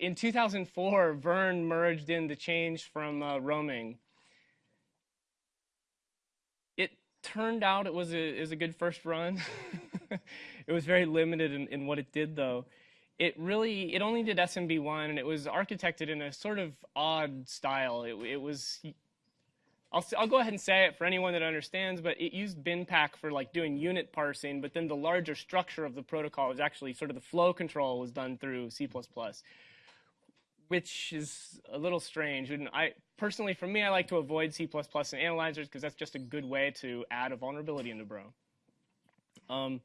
In 2004, Vern merged in the change from uh, roaming. It turned out it was a, it was a good first run. it was very limited in, in what it did, though. It really, it only did SMB1, and it was architected in a sort of odd style. It, it was I'll, I'll go ahead and say it for anyone that understands, but it used BinPAC for like doing unit parsing, but then the larger structure of the protocol was actually sort of the flow control was done through C++, which is a little strange. And I personally, for me, I like to avoid C++ and analyzers because that's just a good way to add a vulnerability into Bro. Um,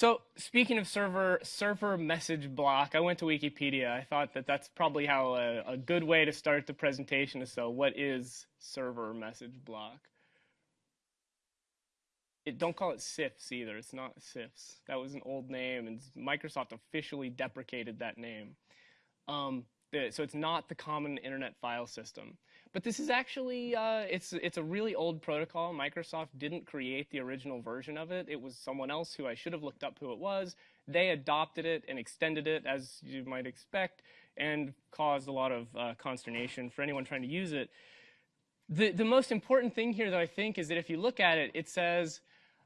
so speaking of server server message block, I went to Wikipedia. I thought that that's probably how a, a good way to start the presentation is so what is server message block? It, don't call it CIFS either. It's not CIFS. That was an old name, and Microsoft officially deprecated that name. Um, so it's not the common internet file system. But this is actually, uh, it's, it's a really old protocol. Microsoft didn't create the original version of it. It was someone else who I should have looked up who it was. They adopted it and extended it, as you might expect, and caused a lot of uh, consternation for anyone trying to use it. The, the most important thing here, though, I think, is that if you look at it, it says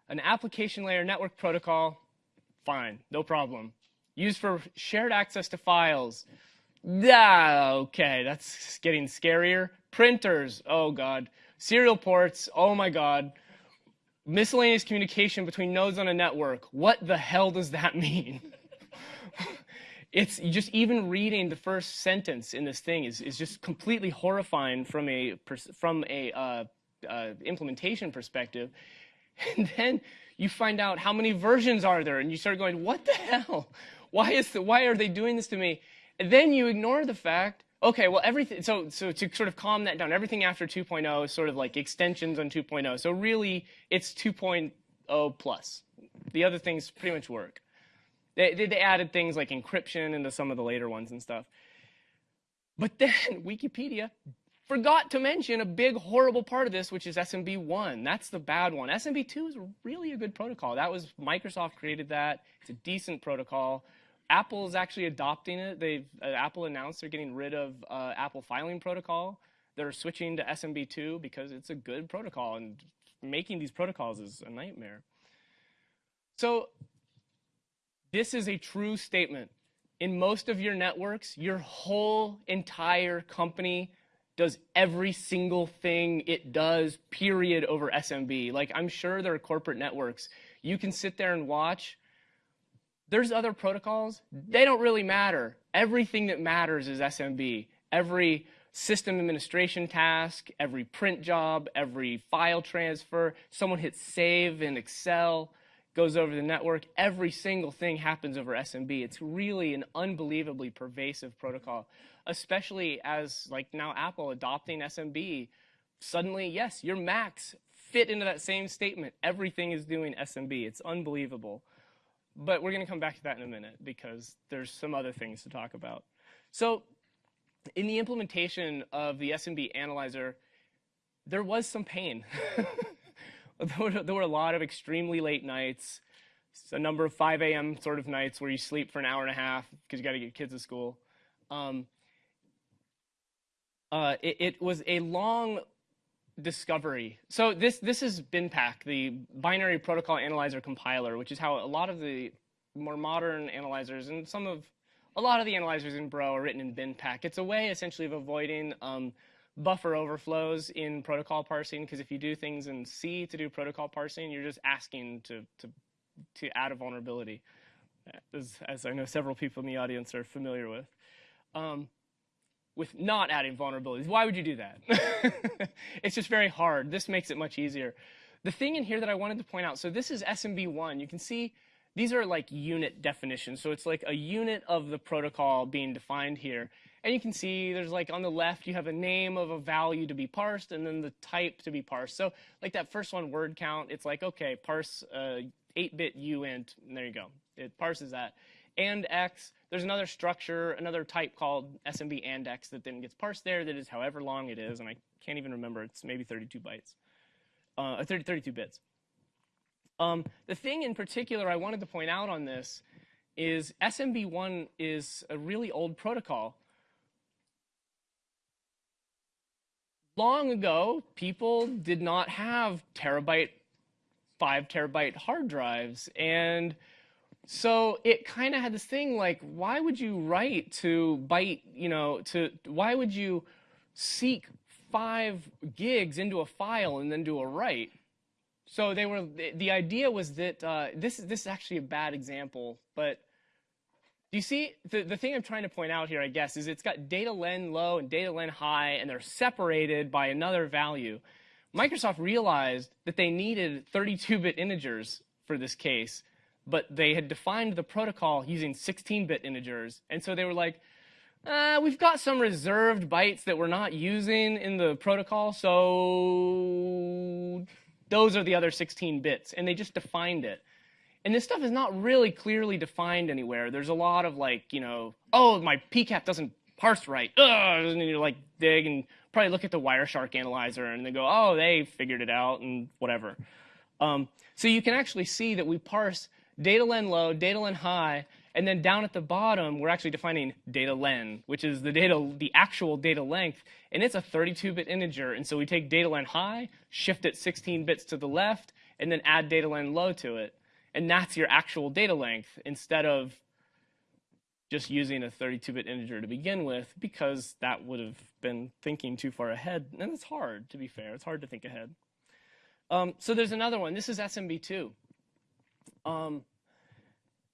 an application layer network protocol, fine, no problem. Used for shared access to files, Ah, okay, that's getting scarier. Printers, oh god. Serial ports, oh my god. Miscellaneous communication between nodes on a network. What the hell does that mean? it's just even reading the first sentence in this thing is, is just completely horrifying from a from a uh, uh, implementation perspective. And then you find out how many versions are there, and you start going, "What the hell? Why is the, why are they doing this to me?" then you ignore the fact, okay, well, everything, so, so to sort of calm that down, everything after 2.0 is sort of like extensions on 2.0. So really, it's 2.0 plus. The other things pretty much work. They, they added things like encryption into some of the later ones and stuff. But then Wikipedia forgot to mention a big horrible part of this, which is SMB1. That's the bad one. SMB2 is really a good protocol. That was Microsoft created that. It's a decent protocol. Apple is actually adopting it. They've uh, Apple announced they're getting rid of uh, Apple filing protocol. They're switching to SMB2 because it's a good protocol, and making these protocols is a nightmare. So this is a true statement. In most of your networks, your whole entire company does every single thing it does, period, over SMB. Like, I'm sure there are corporate networks. You can sit there and watch there's other protocols. Mm-hmm. They don't really matter. Everything that matters is SMB. Every system administration task, every print job, every file transfer, someone hits save in Excel, goes over the network. Every single thing happens over SMB. It's really an unbelievably pervasive protocol, especially as like now Apple adopting SMB. Suddenly, yes, your Macs fit into that same statement. Everything is doing SMB. It's unbelievable. But we're going to come back to that in a minute because there's some other things to talk about. So in the implementation of the SMB analyzer, there was some pain. there, were, a lot of extremely late nights, a number of 5 a.m. sort of nights where you sleep for an hour and a half because you got to get kids to school. Um, uh, it, it, was a long discovery. So this, this is BinPAC, the binary protocol analyzer compiler, which is how a lot of the more modern analyzers and some of, a lot of the analyzers in Bro are written in BinPAC. It's a way essentially of avoiding um, buffer overflows in protocol parsing, because if you do things in C to do protocol parsing, you're just asking to, to, to add a vulnerability, as, as I know several people in the audience are familiar with. Um, with not adding vulnerabilities. Why would you do that? it's just very hard. This makes it much easier. The thing in here that I wanted to point out, so this is SMB1. You can see these are like unit definitions. So it's like a unit of the protocol being defined here. And you can see there's like on the left, you have a name of a value to be parsed and then the type to be parsed. So like that first one, word count, it's like, okay, parse 8-bit uh, uint, and there you go. It parses that and x. There's another structure, another type called SMB and x that then gets parsed there that is however long it is, and I can't even remember. It's maybe 32 bytes, uh, 30, 32 bits. Um, the thing in particular I wanted to point out on this is SMB1 is a really old protocol. Long ago, people did not have terabyte, five terabyte hard drives. And so it kind of had this thing like, why would you write to byte, you know, to, why would you seek five gigs into a file and then do a write? So they were, the idea was that, uh, this, is this is actually a bad example, but do you see, the, the thing I'm trying to point out here, I guess, is it's got data len low and data len high, and they're separated by another value. Microsoft realized that they needed 32-bit integers for this case, but they had defined the protocol using 16-bit integers, and so they were like, uh, we've got some reserved bytes that we're not using in the protocol, so those are the other 16 bits, and they just defined it. And this stuff is not really clearly defined anywhere. There's a lot of like, you know, oh, my PCAP doesn't parse right. Ugh, and you like dig and probably look at the Wireshark analyzer and they go, oh, they figured it out and whatever. Um, so you can actually see that we parse data len low, data len high, and then down at the bottom, we're actually defining data len, which is the data, the actual data length, and it's a 32-bit integer. And so we take data len high, shift it 16 bits to the left, and then add data len low to it. And that's your actual data length instead of just using a 32-bit integer to begin with because that would have been thinking too far ahead. And it's hard, to be fair. It's hard to think ahead. Um, so there's another one. This is SMB2. Um,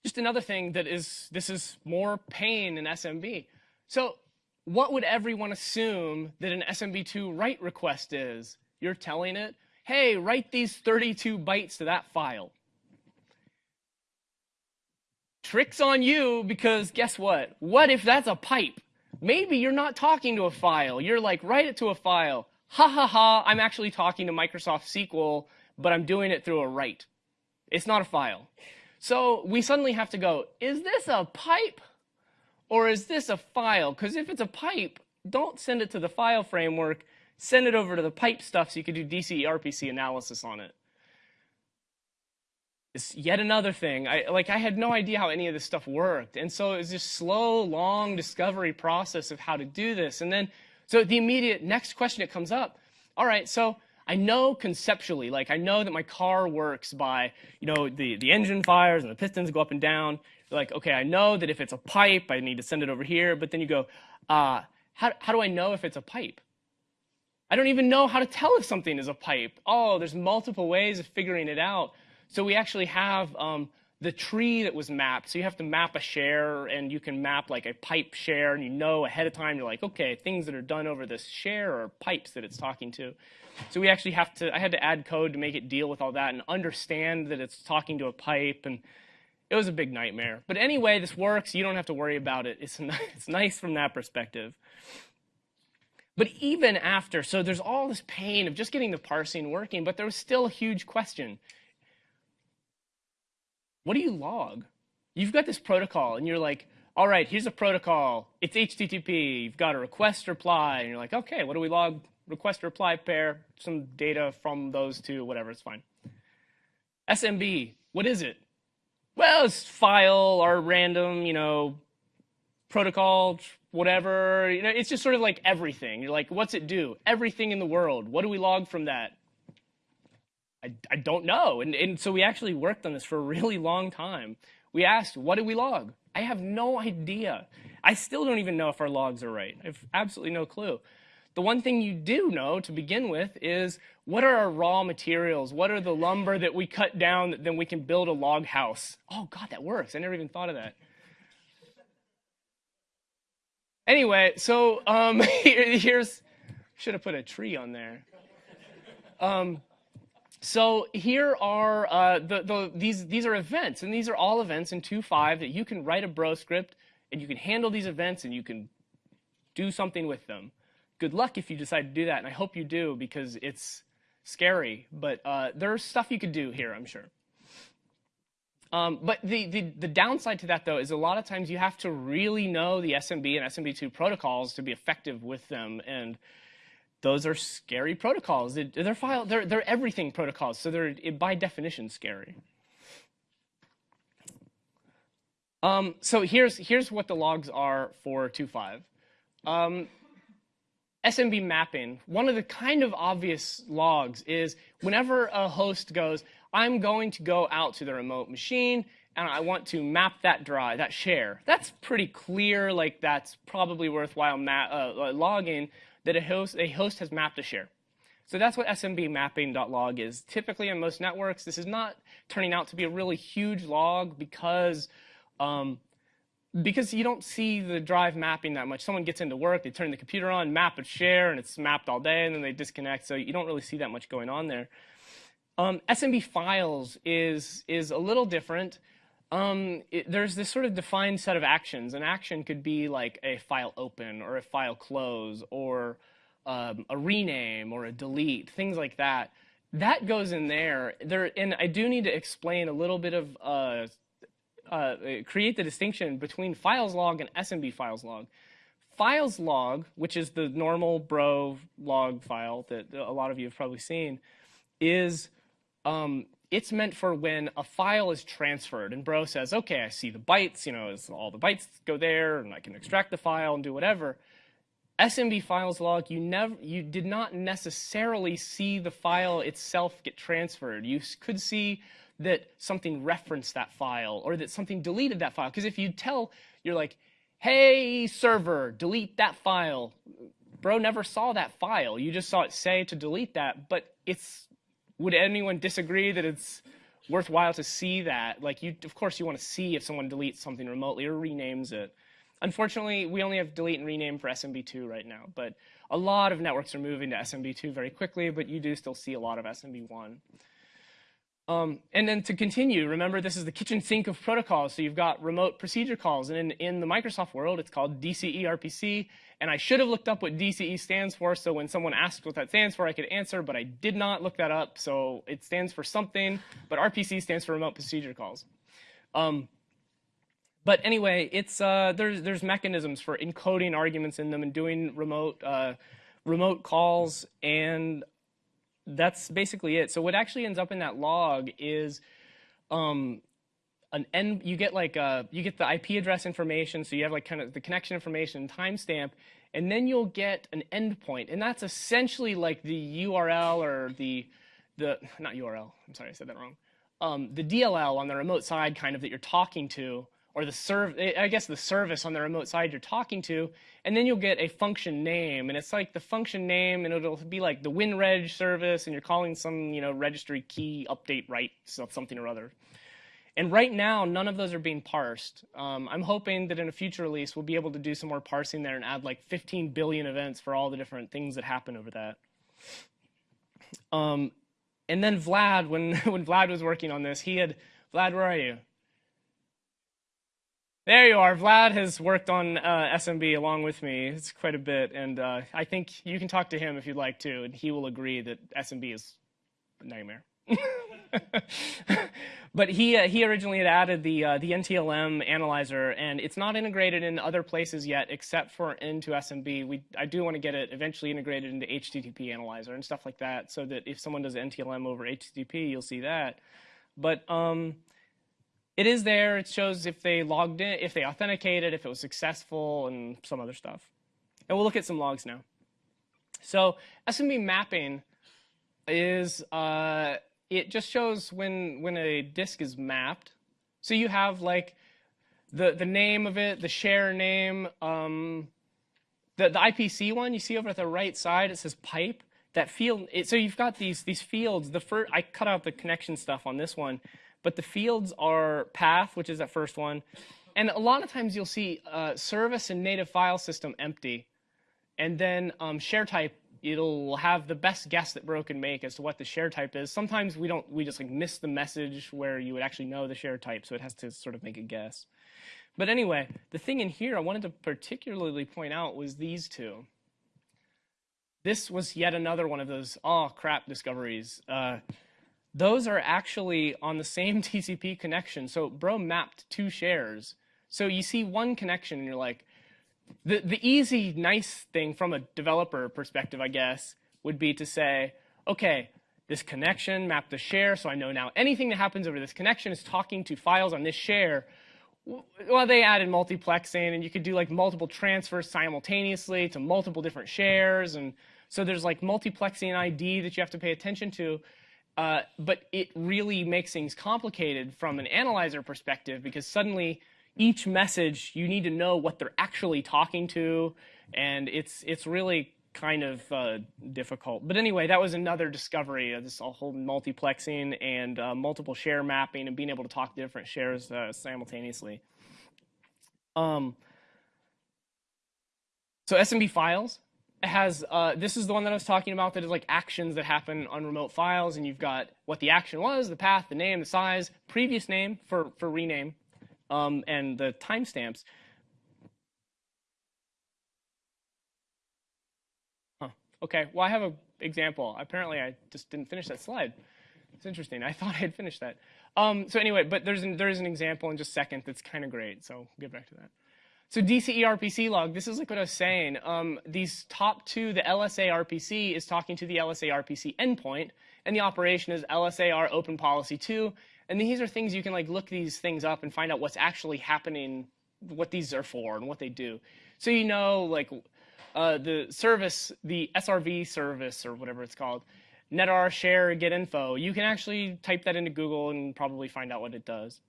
just another thing that is, this is more pain in SMB. So what would everyone assume that an SMB2 write request is? You're telling it, hey, write these 32 bytes to that file. Trick's on you because guess what? What if that's a pipe? Maybe you're not talking to a file. You're like, write it to a file. Ha ha ha, I'm actually talking to Microsoft SQL, but I'm doing it through a write. It's not a file. So we suddenly have to go, is this a pipe or is this a file? Because if it's a pipe, don't send it to the file framework. Send it over to the pipe stuff so you can do DCE RPC analysis on it. it is yet another thing. I like I had no idea how any of this stuff worked. And so it was this slow, long discovery process of how to do this. And then so the immediate next question that comes up, all right, so I know conceptually, like I know that my car works by, you know, the, the engine fires and the pistons go up and down. like, okay, I know that if it's a pipe, I need to send it over here. But then you go, uh, how, how do I know if it's a pipe? I don't even know how to tell if something is a pipe. Oh, there's multiple ways of figuring it out. So we actually have um, the tree that was mapped. So you have to map a share, and you can map like a pipe share, and you know ahead of time, you're like, okay, things that are done over this share are pipes that it's talking to. So we actually have to, I had to add code to make it deal with all that and understand that it's talking to a pipe, and it was a big nightmare. But anyway, this works. You don't have to worry about it. It's, it's nice from that perspective. But even after, so there's all this pain of just getting the parsing working, but there was still a huge question. What do you log? You've got this protocol, and you're like, all right, here's a protocol. It's HTTP. You've got a request reply, and you're like, okay, what do we log? Request reply pair, some data from those two, whatever, it's fine. SMB, what is it? Well, it's file or random, you know, protocol, whatever. You know, it's just sort of like everything. You're like, what's it do? Everything in the world. What do we log from that? I, I don't know. And, and so we actually worked on this for a really long time. We asked, what did we log? I have no idea. I still don't even know if our logs are right. I have absolutely no clue. The one thing you do know to begin with is what are our raw materials? What are the lumber that we cut down that then we can build a log house? Oh, God, that works. I never even thought of that. Anyway, so um, here, here's, should have put a tree on there. Um, so here are uh, the, the, these, these are events, and these are all events in 2.5 that you can write a bro script, and you can handle these events, and you can do something with them. Good luck if you decide to do that, and I hope you do because it's scary, but uh, there's stuff you could do here, I'm sure. Um, but the, the, the, downside to that, though, is a lot of times you have to really know the SMB and SMB2 protocols to be effective with them. And those are scary protocols. They're file, they're, they're everything protocols, so they're by definition scary. Um, so here's here's what the logs are for 2.5. Um, SMB mapping, one of the kind of obvious logs is whenever a host goes, I'm going to go out to the remote machine and I want to map that drive, that share. That's pretty clear, like that's probably worthwhile uh, uh, logging that a host, a host has mapped a share. So that's what SMB mapping.log is. Typically on most networks, this is not turning out to be a really huge log because um, because you don't see the drive mapping that much. Someone gets into work, they turn the computer on, map a share, and it's mapped all day, and then they disconnect. So you don't really see that much going on there. Um, SMB files is is a little different. Um, it, there's this sort of defined set of actions. An action could be like a file open or a file close or um, a rename or a delete, things like that. That goes in there. There, and I do need to explain a little bit of uh, uh, create the distinction between files log and SMB files log. Files log, which is the normal bro log file that a lot of you have probably seen, is um, it's meant for when a file is transferred and bro says, okay, I see the bytes, you know, all the bytes go there and I can extract the file and do whatever. SMB files log, you never, you did not necessarily see the file itself get transferred. You could see that something referenced that file or that something deleted that file. Because if you tell, you're like, hey, server, delete that file. Bro never saw that file. You just saw it say to delete that, but it's, would anyone disagree that it's worthwhile to see that? Like you, of course you want to see if someone deletes something remotely or renames it. Unfortunately, we only have delete and rename for SMB2 right now, but a lot of networks are moving to SMB2 very quickly, but you do still see a lot of SMB1. Um, and then to continue, remember this is the kitchen sink of protocols. So you've got remote procedure calls. And in, in the Microsoft world, it's called DCE RPC. And I should have looked up what DCE stands for. So when someone asked what that stands for, I could answer. But I did not look that up. So it stands for something. But RPC stands for remote procedure calls. Um, but anyway, it's, uh, there's, there's mechanisms for encoding arguments in them and doing remote, uh, remote calls. And that's basically it. So what actually ends up in that log is um, an end. You get like a, uh, you get the IP address information. So you have like kind of the connection information, timestamp, and then you'll get an endpoint, and that's essentially like the URL or the the not URL. I'm sorry, I said that wrong. Um, the DLL on the remote side, kind of that you're talking to or the serv I guess the service on the remote side you're talking to, and then you'll get a function name, and it's like the function name, and it'll be like the WinReg service, and you're calling some you know registry key update write something or other. And right now, none of those are being parsed. Um, I'm hoping that in a future release, we'll be able to do some more parsing there and add like 15 billion events for all the different things that happen over that. Um, and then Vlad, when, when Vlad was working on this, he had, Vlad, where are you? There you are. Vlad has worked on uh, SMB along with me. It's quite a bit, and uh, I think you can talk to him if you'd like to, and he will agree that SMB is a nightmare. but he uh, he originally had added the uh, the NTLM analyzer, and it's not integrated in other places yet, except for into SMB. We I do want to get it eventually integrated into HTTP analyzer and stuff like that, so that if someone does NTLM over HTTP, you'll see that. But um, it is there. It shows if they logged in, if they authenticated, if it was successful, and some other stuff. And we'll look at some logs now. So SMB mapping is, uh, it just shows when, when a disk is mapped. So you have like the, the name of it, the share name, um, the, the IPC one you see over at the right side, it says pipe. That field, it, so you've got these, these fields. The first, I cut out the connection stuff on this one. But the fields are path, which is that first one. And a lot of times you'll see uh, service and native file system empty. And then um, share type, it'll have the best guess that Bro can make as to what the share type is. Sometimes we don't, we just like miss the message where you would actually know the share type, so it has to sort of make a guess. But anyway, the thing in here I wanted to particularly point out was these two. This was yet another one of those, oh crap, discoveries. Uh, those are actually on the same TCP connection. So bro mapped two shares. So you see one connection and you're like, the, the easy, nice thing from a developer perspective, I guess, would be to say, okay, this connection mapped the share, so I know now anything that happens over this connection is talking to files on this share. well, they added multiplexing, and you could do like multiple transfers simultaneously to multiple different shares, and so there's like multiplexing ID that you have to pay attention to. Uh, but it really makes things complicated from an analyzer perspective because suddenly each message you need to know what they're actually talking to, and it's it's really kind of uh, difficult. But anyway, that was another discovery of this whole multiplexing and uh, multiple share mapping and being able to talk to different shares uh, simultaneously. Um, so SMB files has uh, this is the one that I was talking about that is like actions that happen on remote files, and you've got what the action was, the path, the name, the size, previous name for for rename, um, and the timestamps. Okay, well, I have an example. Apparently, I just didn't finish that slide. It's interesting. I thought I had finished that. Um, so anyway, but there's an, there's an example in just a second that's kind of great. So we'll get back to that. So DCE RPC log, this is like what I was saying. Um, these top two, the LSA RPC is talking to the LSA RPC endpoint, and the operation is LSAR open policy 2. And these are things you can like look these things up and find out what's actually happening, what these are for, and what they do. So you know, like uh, the service, the SRV service or whatever it's called, netar share get info, you can actually type that into Google and probably find out what it does.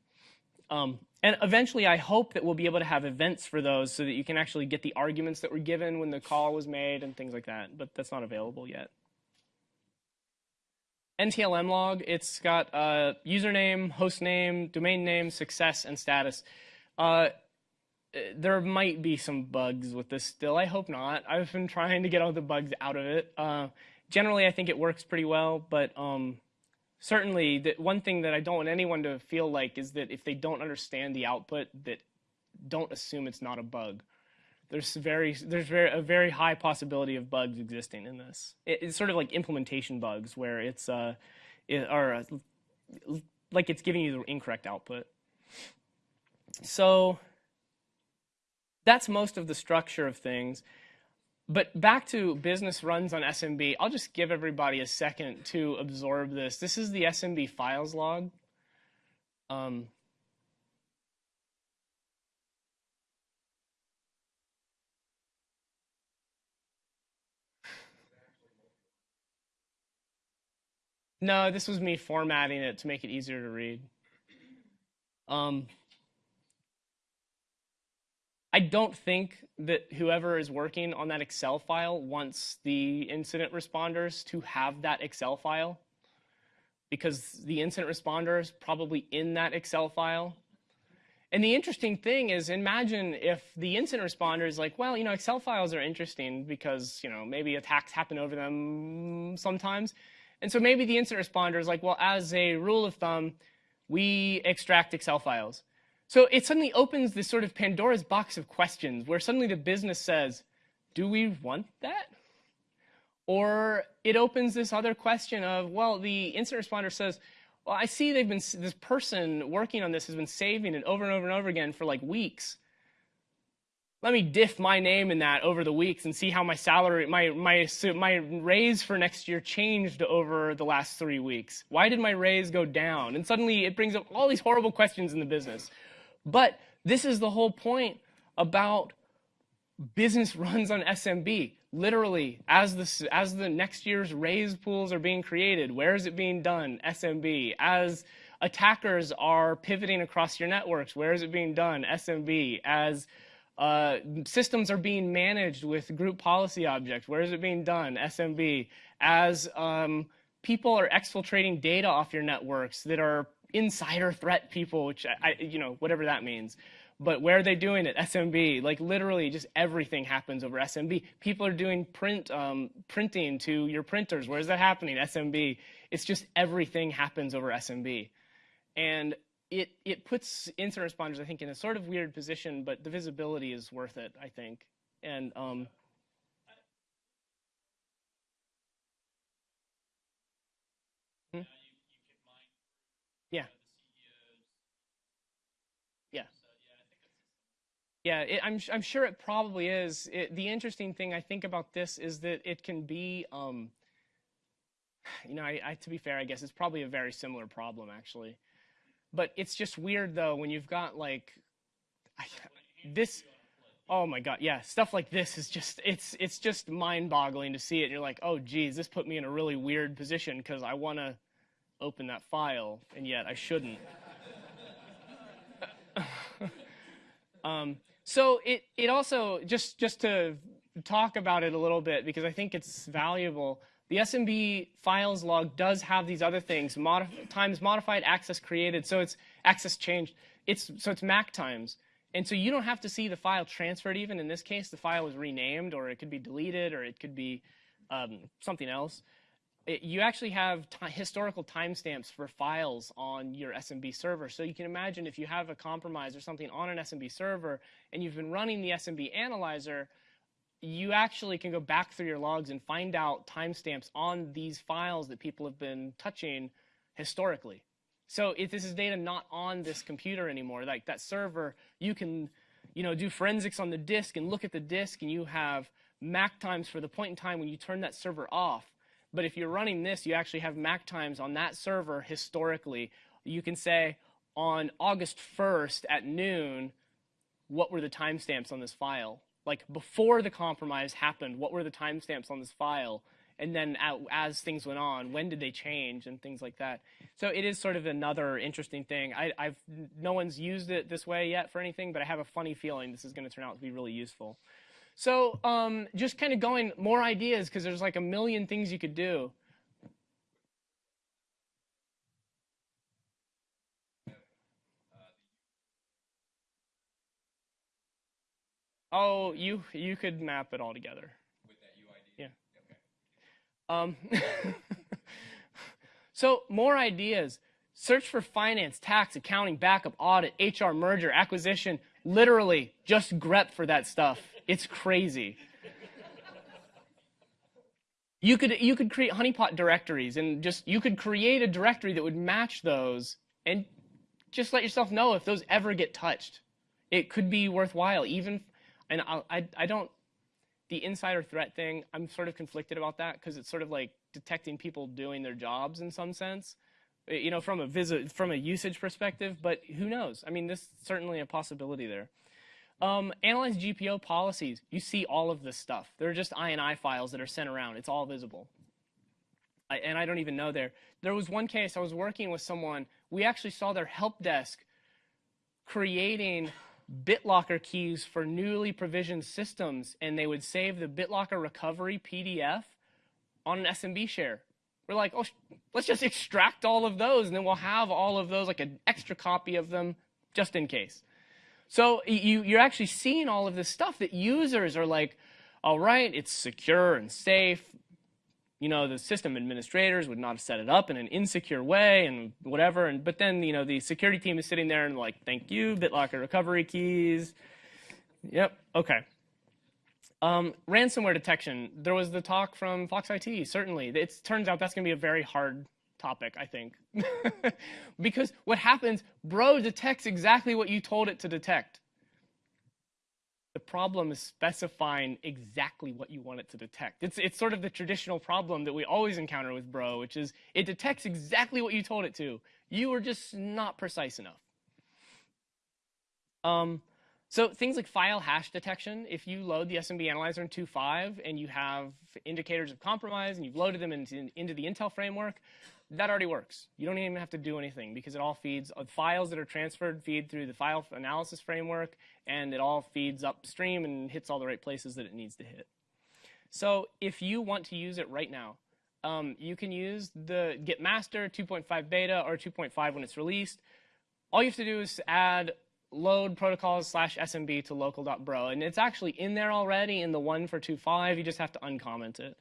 Um, and eventually, I hope that we'll be able to have events for those so that you can actually get the arguments that were given when the call was made and things like that. But that's not available yet. NTLM log, it's got uh, username, host name, domain name, success, and status. Uh, there might be some bugs with this still. I hope not. I've been trying to get all the bugs out of it. Uh, generally, I think it works pretty well, but um, certainly one thing that I don't want anyone to feel like is that if they don't understand the output, that don't assume it's not a bug. There's very there's very a very high possibility of bugs existing in this. It, it's sort of like implementation bugs where it's uh, it, or uh, like it's giving you the incorrect output. So that's most of the structure of things. But back to business runs on SMB, I'll just give everybody a second to absorb this. This is the SMB files log. Um, no, this was me formatting it to make it easier to read. Um, I don't think that whoever is working on that Excel file wants the incident responders to have that Excel file because the incident responder is probably in that Excel file. And the interesting thing is, imagine if the incident responder is like, well, you know, Excel files are interesting because, you know, maybe attacks happen over them sometimes. And so maybe the incident responder is like, well, as a rule of thumb, we extract Excel files. So it suddenly opens this sort of Pandora's box of questions where suddenly the business says, do we want that? Or it opens this other question of, well, the incident responder says, well, I see they've been, this person working on this has been saving it over and over and over again for like weeks. Let me diff my name in that over the weeks and see how my salary, my, my, my raise for next year changed over the last three weeks. Why did my raise go down? And suddenly it brings up all these horrible questions in the business. But this is the whole point about business runs on SMB. Literally, as the, as the next year's raise pools are being created, where is it being done? SMB. As attackers are pivoting across your networks, where is it being done? SMB. As uh, systems are being managed with group policy objects, where is it being done? SMB. As um, people are exfiltrating data off your networks that are insider threat people, which I, you know, whatever that means. But where are they doing it? SMB, like literally just everything happens over SMB. People are doing print, um, printing to your printers. Where is that happening? SMB. It's just everything happens over SMB. And it, it puts incident responders, I think, in a sort of weird position, but the visibility is worth it, I think. And um, Yeah. Yeah. Yeah, it, I'm, I'm sure it probably is. It, the interesting thing I think about this is that it can be, um, you know, I, I, to be fair, I guess it's probably a very similar problem actually. But it's just weird though when you've got like I, this oh my god yeah stuff like this is just it's it's just mind-boggling to see it you're like oh geez this put me in a really weird position because i want to open that file and yet i shouldn't um, so it it also just just to talk about it a little bit because i think it's valuable the smb files log does have these other things modif times modified access created so it's access changed it's so it's mac times and so you don't have to see the file transferred even. In this case, the file was renamed, or it could be deleted, or it could be um, something else. It, you actually have historical timestamps for files on your SMB server. So you can imagine if you have a compromise or something on an SMB server, and you've been running the SMB analyzer, you actually can go back through your logs and find out timestamps on these files that people have been touching historically. So if this is data not on this computer anymore, like that server, you can you know, do forensics on the disk and look at the disk and you have MAC times for the point in time when you turn that server off. But if you're running this, you actually have MAC times on that server historically. You can say on August 1st at noon, what were the timestamps on this file? Like before the compromise happened, what were the timestamps on this file? and then as things went on, when did they change and things like that. So it is sort of another interesting thing. I, have no one's used it this way yet for anything, but I have a funny feeling this is going to turn out to be really useful. So um, just kind of going more ideas because there's like a million things you could do. Oh, you you could map it all together. Yeah. Um, so more ideas. Search for finance, tax, accounting, backup, audit, HR, merger, acquisition. Literally, just grep for that stuff. It's crazy. You could you could create honeypot directories and just you could create a directory that would match those and just let yourself know if those ever get touched. It could be worthwhile even and I I, I don't the insider threat thing, I'm sort of conflicted about that because it's sort of like detecting people doing their jobs in some sense, eh, you know, from a visit, from a usage perspective. But who knows? I mean, this is certainly a possibility there. Um, analyze GPO policies. You see all of this stuff. They're just INI files that are sent around. It's all visible. I, and I don't even know there. There was one case I was working with someone. We actually saw their help desk creating BitLocker keys for newly provisioned systems, and they would save the BitLocker recovery PDF on an SMB share. We're like, oh, let's just extract all of those, and then we'll have all of those, like an extra copy of them, just in case. So you, you're actually seeing all of this stuff that users are like, all right, it's secure and safe you know, the system administrators would not have set it up in an insecure way and whatever. And but then, you know, the security team is sitting there and like, thank you, BitLocker recovery keys. Yep, okay. Um, ransomware detection. There was the talk from Fox IT, certainly. It turns out that's going to be a very hard topic, I think. because what happens, Bro detects exactly what you told it to detect. The problem is specifying exactly what you want it to detect. It's, it's sort of the traditional problem that we always encounter with Bro, which is it detects exactly what you told it to. You were just not precise enough. Um, so things like file hash detection, if you load the SMB analyzer in 2.5 and you have indicators of compromise and you've loaded them into, into the Intel framework, that already works. You don't even have to do anything because it all feeds files that are transferred feed through the file analysis framework and it all feeds upstream and hits all the right places that it needs to hit. So if you want to use it right now, um, you can use the Git master 2.5 beta or 2.5 when it's released. All you have to do is add load protocols slash smb to local.bro. And it's actually in there already in the one for 2.5. You just have to uncomment it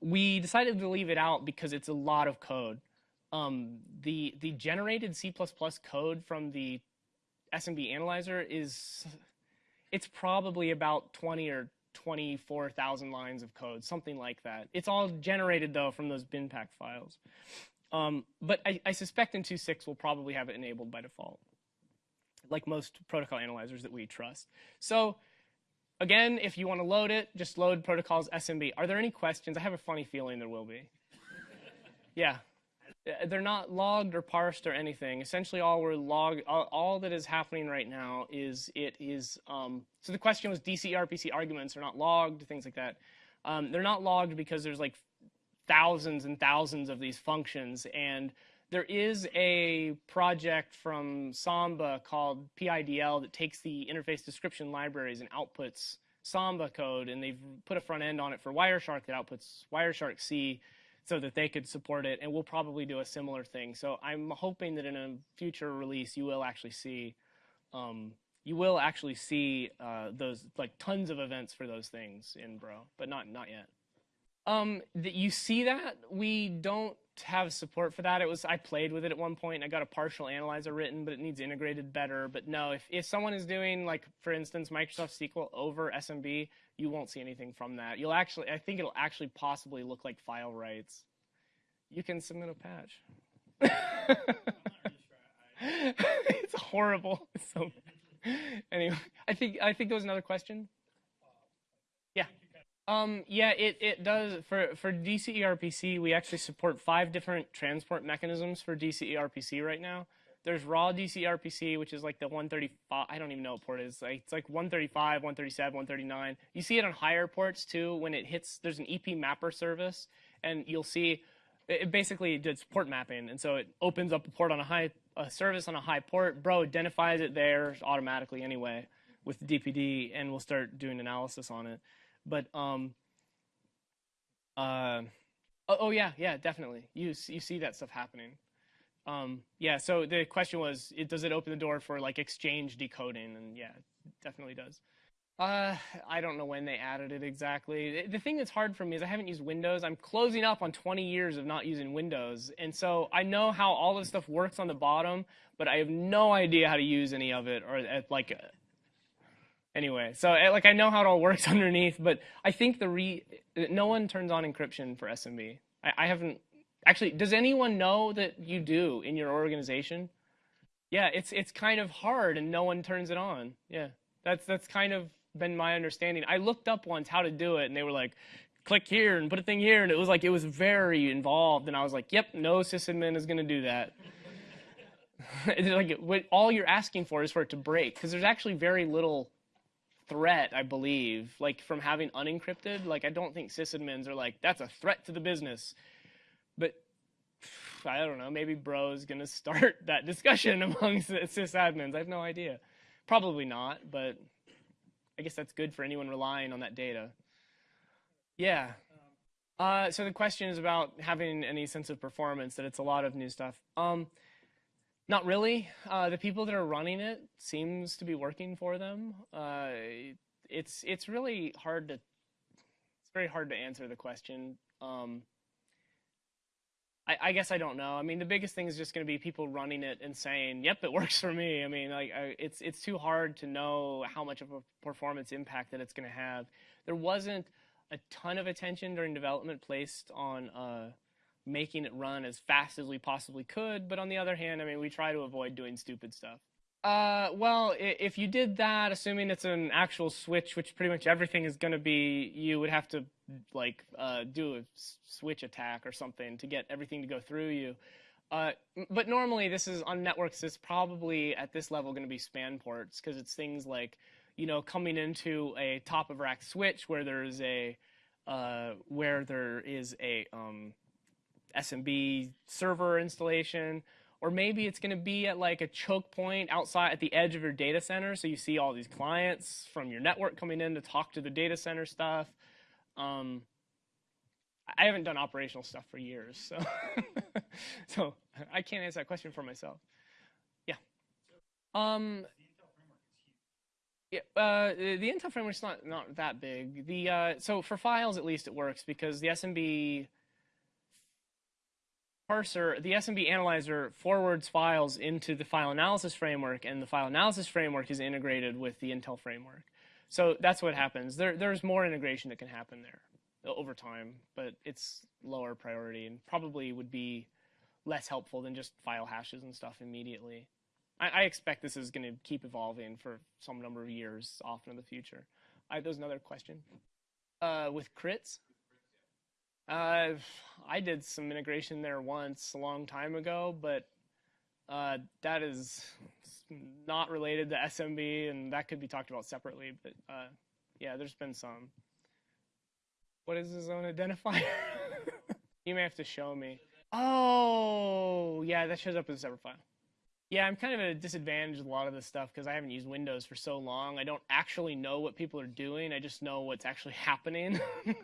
we decided to leave it out because it's a lot of code. Um, the the generated C++ code from the SMB analyzer is it's probably about 20 or 24,000 lines of code, something like that. It's all generated though from those BinPAC files. Um, but I, I, suspect in 2.6 we'll probably have it enabled by default, like most protocol analyzers that we trust. So Again, if you want to load it, just load protocols SMB. Are there any questions? I have a funny feeling there will be. yeah. Uh, They're not logged or parsed or anything. Essentially, all we're log all, all that is happening right now is it is. Um, so the question was DCE RPC arguments are not logged, things like that. Um, they're not logged because there's like thousands and thousands of these functions, and there is a project from Samba called PIDL that takes the interface description libraries and outputs Samba code, and they've put a front end on it for Wireshark that outputs Wireshark C so that they could support it, and we'll probably do a similar thing. So I'm hoping that in a future release, you will actually see, um, you will actually see uh, those like tons of events for those things in Bro, but not not yet. Um, that you see that we don't have support for that. It was I played with it at one point. And I got a partial analyzer written, but it needs integrated better. But no, if if someone is doing like for instance Microsoft SQL over SMB, you won't see anything from that. You'll actually I think it'll actually possibly look like file writes. You can submit a patch. it's horrible. It's so anyway, I think I think there was another question. Yeah. Um, yeah, it, it does for for DCERPC. We actually support five different transport mechanisms for DCERPC right now. There's raw DCERPC, which is like the 135. I don't even know what port it is. Like, it's like 135, 137, 139. You see it on higher ports too when it hits. There's an EP mapper service, and you'll see it basically does port mapping, and so it opens up a port on a high a service on a high port. Bro identifies it there automatically anyway with the DPD, and we'll start doing analysis on it. But um, uh, oh, oh yeah, yeah, definitely. You you see that stuff happening. Um, yeah. So the question was, it, does it open the door for like exchange decoding? And yeah, it definitely does. Uh, I don't know when they added it exactly. The thing that's hard for me is I haven't used Windows. I'm closing up on 20 years of not using Windows. And so I know how all this stuff works on the bottom, but I have no idea how to use any of it or like anyway. So eh, like I know how it all works underneath, but I think the re no one turns on encryption for SMB. I, I haven't actually. Does anyone know that you do in your organization? Yeah, it's it's kind of hard and no one turns it on. Yeah. That's that's kind of been my understanding. I looked up once how to do it, and they were like, click here and put a thing here, and it was like it was very involved, and I was like, yep, no sysadmin is going to do that. like what all you're asking for is for it to break, because there's actually very little threat, I believe, like from having unencrypted. Like I don't think sysadmins are like that's a threat to the business, but I don't know. Maybe bro is going to start that discussion amongst sysadmins. I have no idea. Probably not, but I guess that's good for anyone relying on that data. Yeah. Uh, so the question is about having any sense of performance, that it's a lot of new stuff. Um, not really. Uh, the people that are running it seems to be working for them. Uh, it's it's really hard to it's very hard to answer the question. Um, I, I, guess I don't know. I mean, the biggest thing is just going to be people running it and saying, "Yep, it works for me." I mean, like, I, it's it's too hard to know how much of a performance impact that it's going to have. There wasn't a ton of attention during development placed on uh, making it run as fast as we possibly could, but on the other hand, I mean, we try to avoid doing stupid stuff. Uh, well, if you did that, assuming it's an actual switch, which pretty much everything is going to be, you would have to like uh, do a switch attack or something to get everything to go through you. Uh, but normally, this is on networks. It's probably at this level going to be span ports because it's things like, you know, coming into a top of rack switch where there's a uh, where there is a um, SMB server installation or maybe it's going to be at like a choke point outside at the edge of your data center. So you see all these clients from your network coming in to talk to the data center stuff. Um, I haven't done operational stuff for years, so so I can't answer that question for myself. Yeah. Um, yeah, uh, the Intel framework is not not that big. The uh, so for files at least it works because the SMB parser, the SMB analyzer forwards files into the file analysis framework, and the file analysis framework is integrated with the Intel framework. So that's what happens. There, there's more integration that can happen there over time, but it's lower priority and probably would be less helpful than just file hashes and stuff immediately. I, I expect this is going to keep evolving for some number of years off in the future. I, there's another question. Uh, with CRITs? Uh, I did some integration there once a long time ago, but uh, that is not related to SMB, and that could be talked about separately. But uh, yeah, there's been some. What is the zone identifier? you may have to show me. Oh, yeah, that shows up as a separate file. Yeah, I'm kind of at a disadvantage with a lot of this stuff because I haven't used Windows for so long. I don't actually know what people are doing. I just know what's actually happening.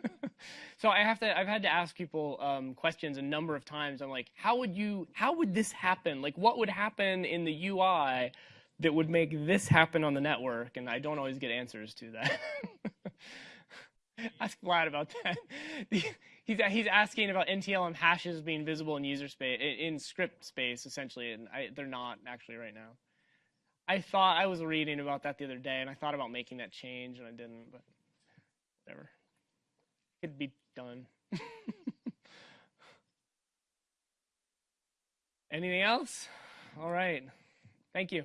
so I have to. I've had to ask people um, questions a number of times. I'm like, how would you? How would this happen? Like, what would happen in the UI that would make this happen on the network? And I don't always get answers to that. Ask Vlad about that. He's he's asking about NTLM hashes being visible in user space in script space essentially, and I, they're not actually right now. I thought I was reading about that the other day, and I thought about making that change, and I didn't. But whatever, it could be done. Anything else? All right. Thank you.